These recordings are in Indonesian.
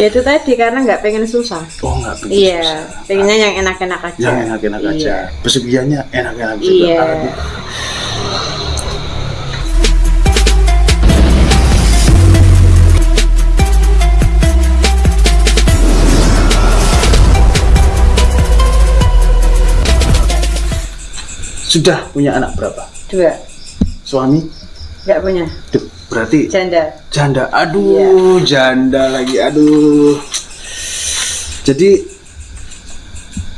Ya itu tadi karena nggak pengen susah. Oh nggak pengen Iya, susah. pengennya yang enak-enak aja. Yang enak-enak Iya. aja. Pesugihannya enak-enak juga. Iya. Aduh. Sudah punya anak berapa? Dua, Suami? Nggak punya. Duh, berarti Janda. janda. Aduh, janda lagi. Aduh. Jadi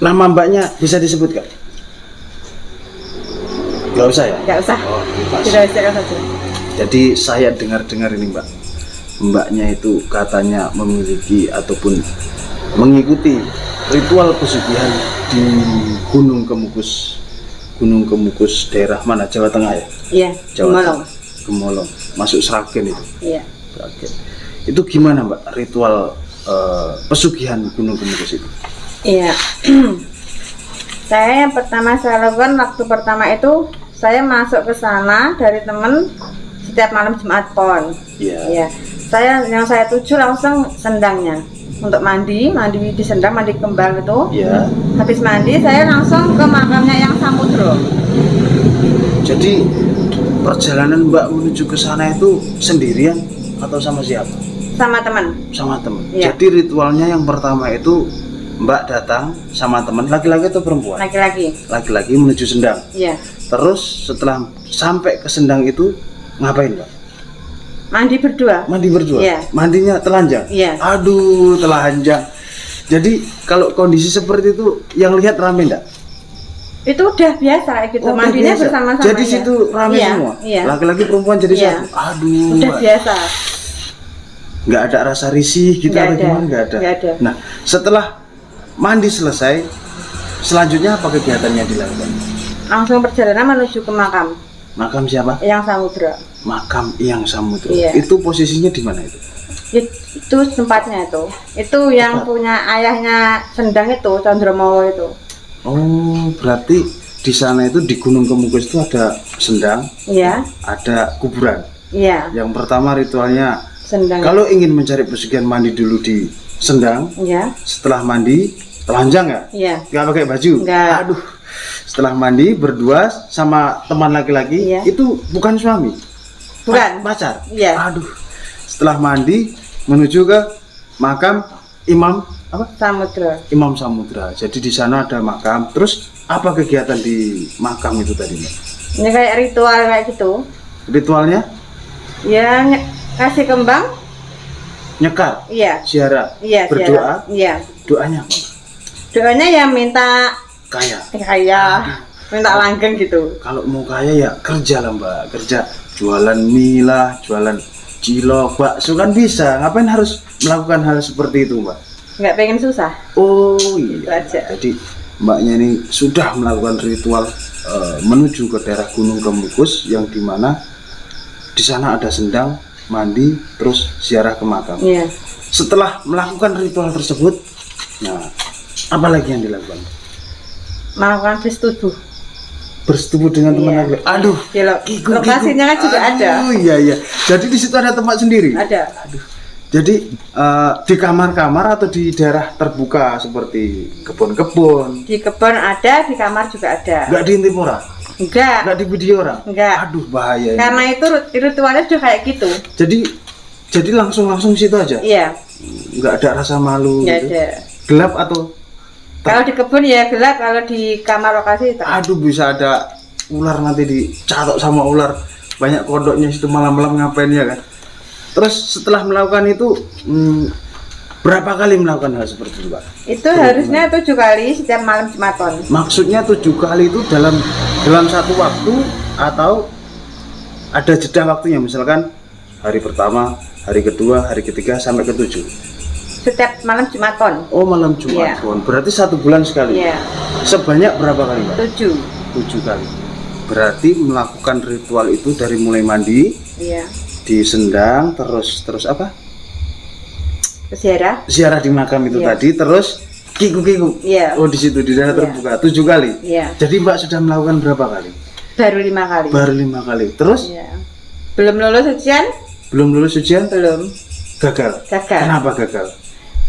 nama mbaknya bisa disebut gak? Gak usah ya? Nggak usah. Oh. Tidak usah saja. Jadi saya dengar-dengar ini mbak, mbaknya itu katanya memiliki ataupun mengikuti ritual pesugihan di Gunung Kemukus, Gunung Kemukus daerah mana Jawa Tengah ya? Iya, Gemolong. Gemolong, masuk Sragen itu. Iya. Sragen. Itu gimana mbak ritual eh, pesugihan Gunung Kemukus itu? Iya. saya yang pertama saya lakukan waktu pertama itu saya masuk ke sana dari temen setiap malam Jumat Pon. Iya. Iya. Saya yang saya tuju langsung sendangnya untuk mandi, mandi di sendang, mandi kembang itu. Iya. Habis mandi saya langsung ke makamnya yang Samudro. Jadi perjalanan mbak menuju ke sana itu sendirian atau sama siapa? sama teman. sama teman. Iya. Jadi ritualnya yang pertama itu Mbak datang sama teman laki-laki atau perempuan? Laki-laki. Laki-laki menuju sendang. Iya. Terus setelah sampai ke sendang itu ngapain Mbak? Mandi berdua. Mandi berdua. Iya. Mandinya telanjang. Iya. Aduh telanjang. Jadi kalau kondisi seperti itu yang lihat rame enggak? Itu udah biasa gitu. Oh, Mandinya bersama-sama. Jadi ya. situ rame Iya, semua. Iya. Laki-laki perempuan jadi Iya. satu. Aduh. Udah Mbak. biasa. nggak ada rasa risih gitu Nggak atau ada. gimana nggak ada. Nggak ada. Nah setelah mandi selesai, selanjutnya apa kegiatan yang dilakukan? Langsung perjalanan menuju ke makam Makam siapa? yang Samudra. Makam yang Samudra. Iya. Itu posisinya di mana itu? It- itu tempatnya itu itu yang Tempat. punya ayahnya sendang itu Chandromowo itu Oh berarti di sana itu di Gunung Kemukus itu ada sendang, iya ada kuburan. iya Yang pertama ritualnya sendang kalau ingin mencari pesugihan mandi dulu di sendang, iya setelah mandi telanjang nggak? iya nggak pakai baju Nggak. aduh setelah mandi berdua sama teman laki-laki Iya. itu bukan suami Bukan. Pa- pacar Iya. aduh setelah mandi menuju ke makam imam apa? Samudra. Imam samudra. Jadi di sana ada makam. Terus apa kegiatan di makam itu tadi Mbak? ini kayak ritual kayak gitu. Ritualnya? Ya kasih kembang. Nyekar? Iya. Ziarah? Iya berdoa? Iya. Doanya apa doanya ya minta kaya. Kaya. Minta langgeng gitu. Kalau mau kaya ya kerja lah mbak. Kerja jualan mie lah jualan cilok bakso kan bisa. Ngapain harus melakukan hal seperti itu mbak nggak pengen susah? Oh Itu iya aja. jadi mbaknya ini sudah melakukan ritual eh, menuju ke daerah Gunung Kemukus yang di mana di sana ada sendang mandi terus ziarah ke makam. Iya. Setelah melakukan ritual tersebut nah apa lagi yang dilakukan? Melakukan bersetubuh. Bersetubuh dengan teman Iya. lagi aduh di lo- Gigu, lokasinya kan juga ada. Aduh, iya iya. Jadi di situ ada tempat sendiri. ada Jadi eh, di kamar-kamar atau di daerah terbuka seperti kebun-kebun. di kebun ada di kamar juga ada Enggak diintip orang, enggak enggak di video orang. Enggak. Aduh bahaya. ini. karena itu rit- ritualnya sudah kayak gitu Jadi jadi langsung langsung situ aja. iya Enggak ada rasa malu. nggak gitu. ada Gelap atau kalau di kebun ya gelap kalau di kamar lokasi terang. aduh bisa ada ular nanti dicatok sama ular. Banyak kodoknya situ malam-malam ngapain ya kan. Terus setelah melakukan itu hmm, berapa kali melakukan hal seperti itu, Pak? itu harusnya tujuh kali setiap malam Jumaton. Maksudnya tujuh kali itu dalam dalam satu waktu atau ada jeda waktunya? Misalkan hari pertama hari kedua hari ketiga sampai ke tujuh setiap malam Jumaton. Oh malam jumat Iya. Pon. berarti satu bulan sekali? Iya. Sebanyak berapa kali mbak tujuh. Tujuh kali. Berarti melakukan ritual itu dari mulai mandi iya di sendang terus terus apa ziarah ziarah di makam itu Iya. tadi terus kiku kiku Iya. oh di situ di daerah Iya. terbuka tujuh kali iya jadi mbak sudah melakukan berapa kali baru lima kali baru lima kali terus iya belum lulus ujian belum lulus ujian belum gagal gagal kenapa gagal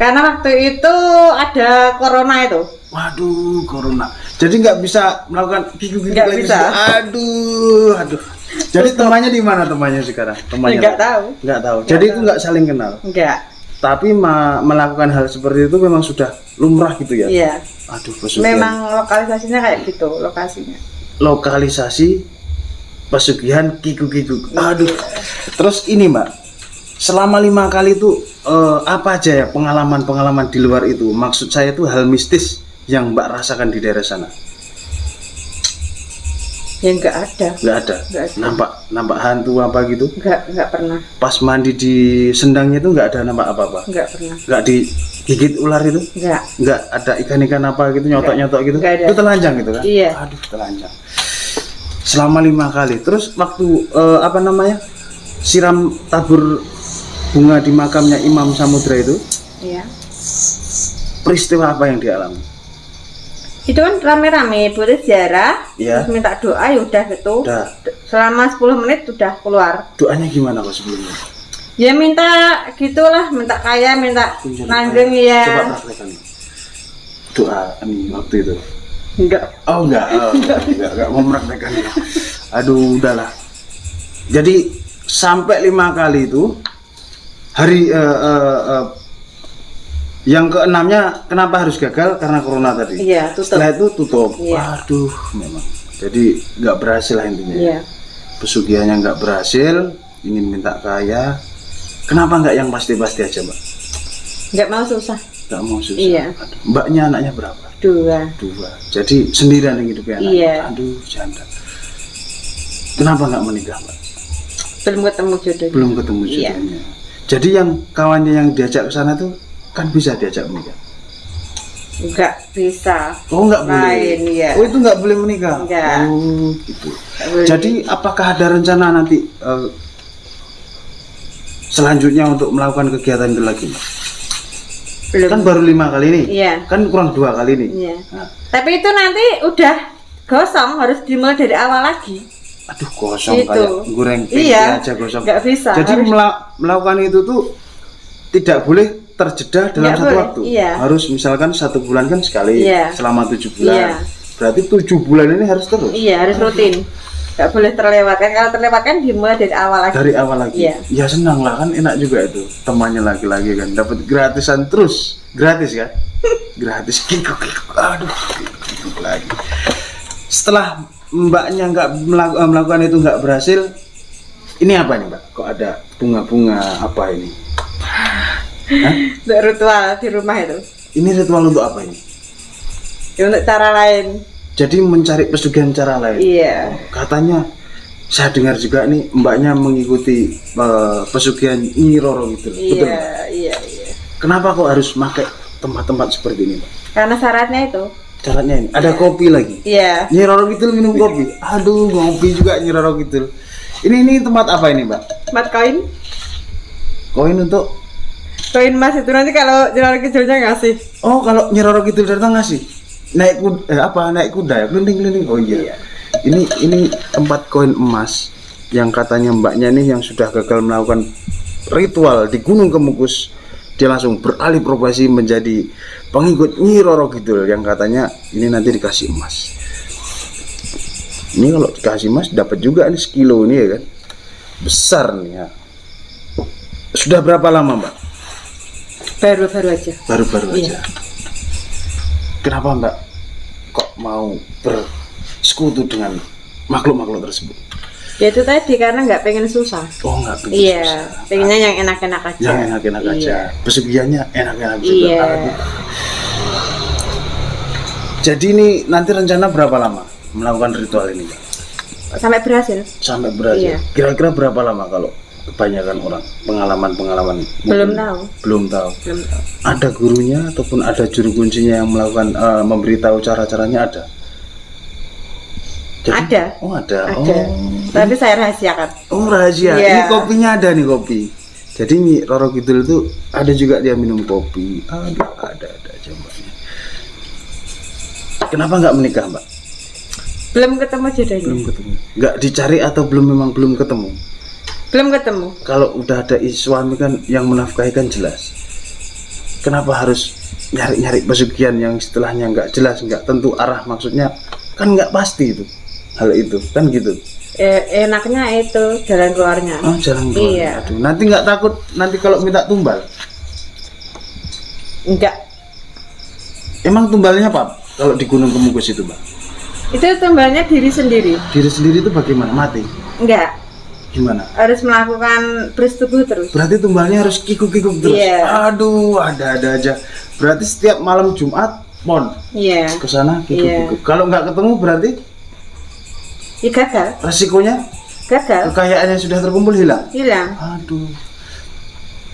Karena waktu itu ada corona itu. Waduh, corona. Jadi nggak bisa melakukan kiku-kiku Nggak lagi bisa. sih. Aduh, aduh. Jadi temannya di mana temannya sekarang? Temannya Nggak tahu. Nggak tahu. Jadi itu nggak saling kenal. Enggak. Tapi ma- melakukan hal seperti itu memang sudah lumrah gitu ya. Iya. Aduh, pesugihan. Memang lokalisasinya kayak gitu, lokasinya. lokalisasi pesugihan kiku-kiku. Aduh. Terus ini Mbak, selama lima kali itu eh, apa aja ya pengalaman-pengalaman di luar itu? Maksud saya itu hal mistis yang Mbak rasakan di daerah sana. Ya enggak ada. Nggak ada. Nggak ada. Nampak nampak hantu apa gitu? Enggak, enggak pernah. Pas mandi di sendangnya itu nggak ada nampak apa-apa. Enggak pernah. Nggak digigit ular itu? Enggak. Nggak ada ikan-ikan apa gitu nyotok-nyotok gitu? Nggak ada. Itu telanjang gitu kan? Iya. Aduh, telanjang. Selama lima kali. Terus waktu eh, apa namanya? Siram tabur bunga di makamnya Imam Samudra itu, Iya. peristiwa apa yang dialami? Itu kan rame-rame, boleh ziarah, Iya. terus minta doa ya udah gitu. Udah. Selama 10 menit udah keluar. Doanya gimana kok sebelumnya? Ya minta gitulah, minta kaya, minta Tunjuk langgeng Coba ya. praktekkan. Doa ini waktu itu. Enggak. Oh enggak, oh, enggak, enggak, enggak mau mempraktekkan ya. Aduh, udahlah. Jadi sampai lima kali itu hari eh, eh, eh, yang keenamnya kenapa harus gagal karena corona tadi. Iya, tutup. Setelah itu tutup. Iya. Waduh, memang. Jadi nggak berhasil lah intinya. Iya. Pesugihannya nggak berhasil, ingin minta kaya. Kenapa nggak yang pasti-pasti aja, Mbak? Enggak mau susah. Nggak mau susah. Iya. Aduh, Mbaknya anaknya berapa? Dua. dua jadi sendirian yang hidupnya anak Iya. aduh janda kenapa nggak menikah mbak Belum ketemu jodohnya. belum ketemu Iya. jodohnya jadi yang kawannya yang diajak ke sana tuh kan bisa diajak menikah Enggak bisa. oh nggak boleh Lain, iya. oh itu nggak boleh menikah Nggak. oh gitu boleh. jadi apakah ada rencana nanti eh, selanjutnya untuk melakukan kegiatan itu lagi belum. kan baru lima kali ini Iya. kan kurang dua kali ini Iya. Nah, Tapi itu nanti udah gosong, harus dimulai dari awal lagi. aduh kosong Itu. kayak goreng Iya. aja gosong Nggak bisa. Jadi harus- mela- melakukan itu tuh tidak boleh terjeda dalam Nggak satu boleh, waktu. iya. Harus misalkan satu bulan kan sekali, Iya. selama tujuh bulan. Iya. Berarti tujuh bulan ini harus terus. Iya, harus rutin. Nggak boleh terlewatkan. Kalau terlewatkan dimulai dari awal lagi. Dari awal lagi. Iya. Ya senang lah kan enak juga itu. Temannya lagi-lagi kan dapat gratisan terus. Gratis kan? Gratis kikuk kikuk. Aduh, kikuk, kikuk lagi. Setelah mbaknya nggak melaku- eh, melakukan itu nggak berhasil, ini apa nih mbak? Kok ada bunga-bunga apa ini? Hah? Untuk ritual di rumah itu. Ini ritual untuk apa ini? Ya, untuk cara lain. Jadi mencari pesugihan cara lain. Iya. Katanya saya dengar juga nih mbaknya mengikuti eh, pesugihan Nyi Roro gitu. loh. Betul. Iya, iya, iya. Kenapa kok harus pakai tempat-tempat seperti ini, Mbak? Karena syaratnya itu. Caranya ini ada kopi lagi. Iya. Nyi Roro gitu minum kopi. Aduh, ngopi juga Nyi Roro gitu. Ini ini tempat apa ini, Mbak? Empat koin. Koin untuk Koin emas itu nanti kalau jalan kecilnya ngasih. Oh, kalau Nyi Roro Kidul datang ngasih. Naik kuda, eh, apa? Naik kuda ya, keliling-keliling. Oh iya. Ini ini tempat koin emas yang katanya mbaknya nih yang sudah gagal melakukan ritual di Gunung Kemukus dia langsung beralih profesi menjadi pengikut Nyi Roro Kidul yang katanya ini nanti dikasih emas. Ini kalau dikasih emas dapat juga nih sekilo ini ya kan. Besar nih ya. Sudah berapa lama, Mbak? Baru-baru aja. baru-baru Iya. aja. Kenapa Mbak kok mau bersekutu dengan makhluk-makhluk tersebut? Ya itu tadi karena nggak pengen susah. Oh nggak pengen Iya, susah. pengennya yang enak-enak aja. yang enak-enak Iya. aja. Pesugihannya enak-enak juga. Iya. Jadi ini nanti rencana berapa lama melakukan ritual ini, Mbak? Sampai berhasil. Sampai berhasil. Iya. Kira-kira berapa lama kalau kebanyakan orang pengalaman-pengalaman? Belum tahu. Belum tahu. Belum tahu. Ada gurunya ataupun ada juru kuncinya yang melakukan eh, memberitahu cara-caranya ada? Ada. Oh ada. Ada. Tapi saya rahasiakan. Oh, oh rahasia. Iya. Ini kopinya ada nih kopi. Jadi Nyi Roro Kidul itu ada juga dia minum kopi. Aduh ada ada aja mbaknya. Kenapa nggak menikah mbak? Belum ketemu jodohnya. Belum ketemu. Nggak dicari atau belum memang belum ketemu? Belum ketemu. Kalau udah ada suami kan yang menafkahi kan jelas. kenapa harus nyari-nyari pesugihan yang setelahnya nggak jelas nggak tentu arah maksudnya kan nggak pasti itu hal itu kan gitu Eh, enaknya itu jalan keluarnya. oh jalan keluar Iya. aduh nanti nggak takut nanti kalau minta tumbal Enggak. emang tumbalnya apa kalau di Gunung Kemukus itu mbak Itu tumbalnya diri sendiri. diri sendiri itu bagaimana mati Enggak. Gimana Harus melakukan bersetubuh terus. berarti tumbalnya harus kikuk-kikuk terus Iya. aduh ada-ada aja berarti setiap malam Jumat pon Iya. ke sana kikuk-kikuk kalau nggak ketemu berarti Ya gagal. resikonya Gagal. kekayaannya sudah terkumpul hilang Hilang. aduh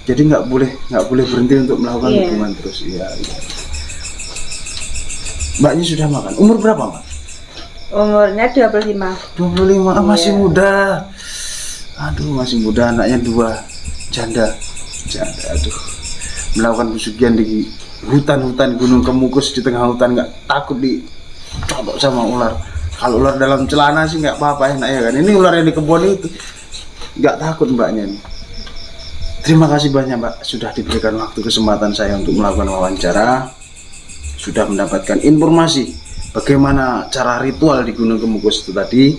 jadi nggak boleh nggak boleh berhenti untuk melakukan Iya. hubungan terus iya, iya. mbaknya sudah makan umur berapa mbak Umurnya 25. 25 ah, masih Iya. muda aduh masih muda anaknya dua. Janda. Janda aduh. Melakukan pesugihan di hutan-hutan gunung kemukus di tengah hutan. Nggak takut di codok sama ular. Kalau ular dalam celana sih nggak apa-apa enak ya kan. Ini ular yang di kebun itu. Nggak takut mbaknya nih terima kasih banyak mbak sudah diberikan waktu kesempatan saya untuk melakukan wawancara. Sudah mendapatkan informasi bagaimana cara ritual di Gunung Kemukus itu tadi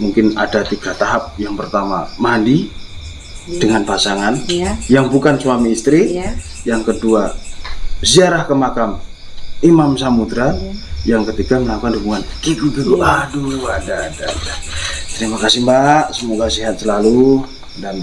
mungkin ada tiga tahap. Yang pertama mandi dengan pasangan. Iya. yang bukan suami istri. Iya. yang kedua ziarah ke makam Imam Samudra. Iya. yang ketiga melakukan hubungan. Kiku kiku aduh ada ada ada. Terima kasih mbak. Semoga sehat selalu dan